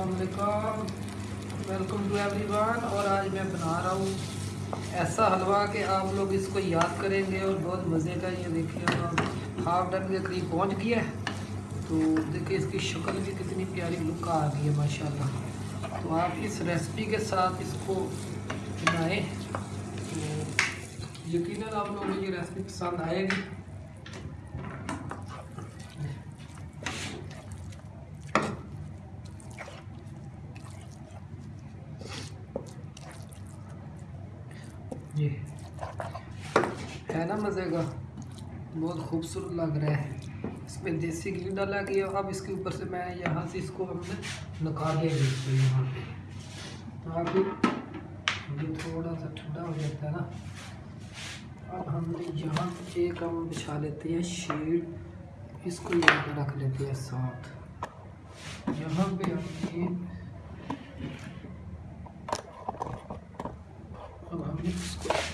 السلام علیکم۔ Welcome to every one اور آج میں بنا رہا ہوں ایسا حلوہ کہ آپ لوگ اس کو یاد کریں گے اور بہت مزے کا یہ دیکھیے ہاف ڈن کے قریب پہنچ گیا ہے۔ تو دیکھیں اس کی شکل بھی کتنی پیاری لک آ گئی ہے ماشاء اللہ تو آپ اس ریسپی کے ساتھ اس کو بنائیں۔ تو یقیناً آپ لوگوں کو یہ ریسپی پسند آئے گی۔ یہ ہے نا مزے کا۔ بہت خوبصورت لگ رہا ہے۔ اس میں دیسی گھی ڈالا گیا۔ اب اس کے اوپر سے میں یہاں سے اس کو ہم نے نکال لیا پہ یہاں پہ۔ یہ تھوڑا سا ٹھنڈا ہو جاتا ہے نا۔ اب ہم نے یہاں ایک ہم بچھا لیتے ہیں شیڈ۔ اس کو یہاں پہ رکھ لیتے ہیں ساتھ۔ یہاں پہ ہم نے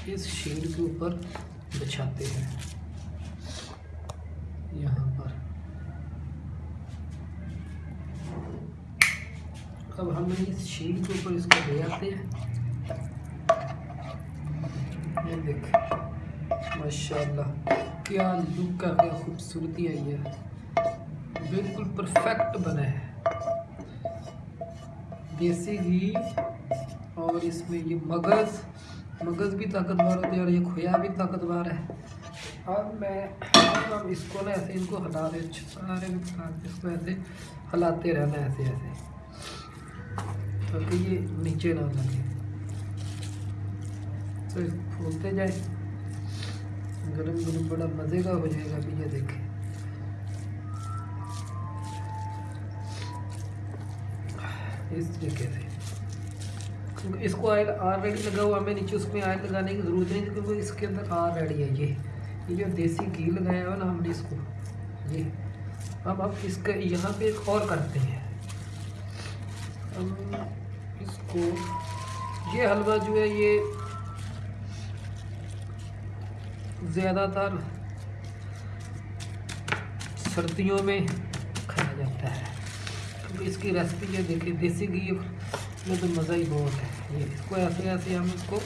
اس شیڈ کے اوپر بچھاتے ہیں۔ یہاں پر۔ اب ہم اس شیڈ کے اوپر اس کو لے آتے ہیں۔ یہ دیکھ۔ ماشاء اللہ کیا لک کا کیا خوبصورتی آئی ہے بالکل پرفیکٹ بنا ہے۔ دیسی گھی اور اس میں یہ مغز۔ مغز بھی طاقتور ہوتی ہے اور یہ کھویا بھی طاقتور ہے۔ اب میں اب اس کو نا ایسے ان کو ہٹا دے سارے اس کو ایسے ہلاتے رہنا، ایسے ایسے۔ تاکہ یہ نیچے نہ لگے تو اس کو پھولتے جائیں گرم گرم بڑا مزے کا ہو جائے گا ابھی یہ دیکھیں۔ اس طریقے سے۔ کیونکہ اس کو آئل آلریڈی لگا ہوا ہمیں نیچے اس میں آئل لگانے کی ضرورت نہیں، کیونکہ اس کے اندر آلریڈی ہے، یہ یہ جو دیسی گھی لگایا ہوا نا ہم نے اس کو، یہ۔ اب ہم اس کا یہاں پہ ایک اور کرتے ہیں۔ ہم اس کو، یہ حلوہ جو ہے، یہ زیادہ تر سردیوں میں کھایا جاتا ہے۔ کیونکہ اس کی ریسپی یہ دیکھیں، دیسی گھی میں تو مزہ ہی بہت ہے۔ یہ اس کو ایسے ایسے ہم اس کو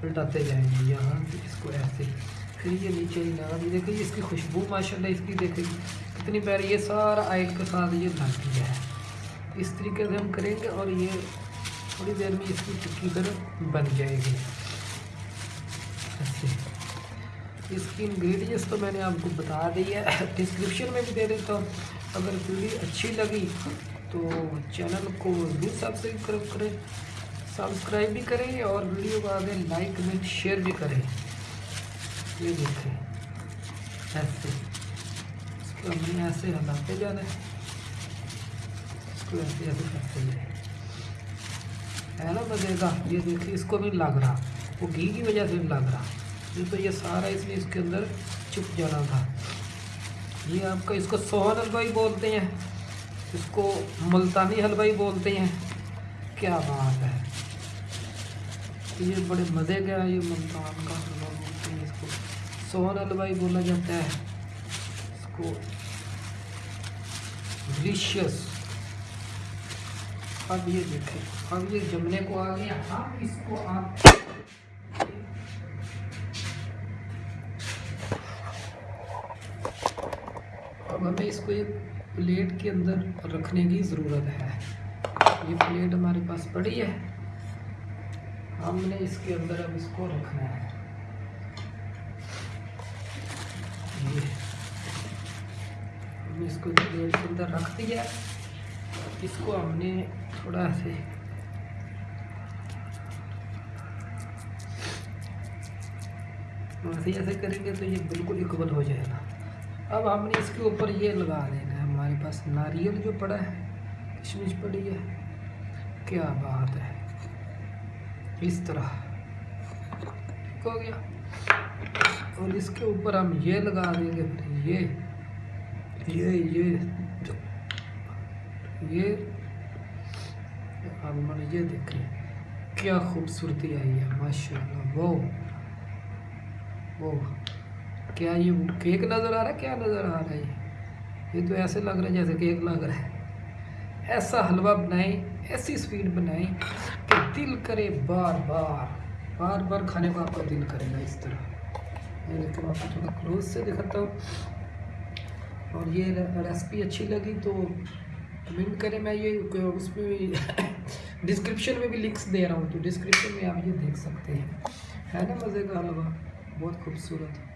پلٹاتے جائیں گے۔ یہاں سے اس کو ایسے۔ پھر یہ نیچے ہی لگا بھی دیکھیں، اس کی خوشبو ماشاءاللہ اس کی دیکھیں۔ کتنی پیاری، یہ سارا آئل کے ساتھ یہ ڈھک دیا ہے۔ اس طریقے سے ہم کریں گے اور یہ تھوڑی دیر میں اس کی ٹکی در بن جائے گی۔ اچھا۔ اس کی انگریڈینٹس تو میں نے آپ کو بتا دی ہے۔ ڈسکرپشن میں بھی دے دیتا ہوں۔ اگر ویڈیو اچھی لگی تو چینل کو بھی سبسکرائب کریں، سبسکرائب بھی کریں اور ویڈیو کو آگے لائک، کمنٹ، شیئر بھی کریں۔ یہ دیکھیں۔ ایسے۔ اس کو ہم نے ایسے ہلاتے جانا ہے۔ اس کو ایسے ایسے کرتے جائیں۔ ہے نا مزے کا؟ یہ دیکھیں، اس کو بھی لگ رہا۔ وہ گھی کی وجہ سے بھی لگ رہا۔ نہیں تو یہ سارا اس لیے اس کے اندر چپ جانا تھا۔ یہ آپ کا اس کو سوہنل بھائی بولتے ہیں۔ اس کو ملتانی حلوائی بولتے ہیں۔ کیا بات ہے؟ یہ بڑے مزے گیا ہے یہ ملتان کا حلوہ بولتے ہیں۔ اس کو سون حلوائی بولا جاتا ہے۔ اس کو ڈلیشیس اب یہ دیکھیں، اب یہ جمنے کو آ گیا۔ اب اس کو آپ اب ہمیں اس کو یہ پلیٹ کے اندر رکھنے کی ضرورت ہے۔ یہ پلیٹ ہمارے پاس پڑی ہے۔ ہم نے اس کے اندر اب اس کو رکھنا ہے۔ ہم اس کو پلیٹ کے اندر رکھ دیا۔ اس کو ہم نے تھوڑا سے ایسے کریں گے تو یہ بالکل اکول ہو جائے گا۔ اب ہم نے اس کے اوپر یہ لگا دینا ہمارے پاس ناریل جو پڑا ہے کشمش پڑی ہے، کیا بات ہے؟ اس طرح۔ ہو گیا۔ اور اس کے اوپر ہم یہ لگا دیں گے، یہ یہ یہ یہ آپ نے یہ دیکھ رہے ہیں کیا خوبصورتی آئی ہے، ماشاءاللہ وہ وہ کیا یہ کیک نظر آ رہا ہے، کیا نظر آ رہا ہے؟ یہ یہ تو ایسے لگ رہا ہے جیسے کیک لگ رہا ہے ایسا حلوہ بنائیں، ایسی سویٹ بنائیں کہ دل کرے بار بار بار بار کھانے کو آپ کا دل کرے گا اس طرح۔ میں لیکن آپ کو تھوڑا کلوز سے دکھاتا ہوں۔ اور یہ ریسپی اچھی لگی تو کمنٹ کریں، میں یہ اس میں بھی ڈسکرپشن میں بھی لنکس دے رہا ہوں تو ڈسکرپشن میں آپ یہ دیکھ سکتے ہیں۔ ہے نا مزے کا حلوہ؟ بہت خوبصورت۔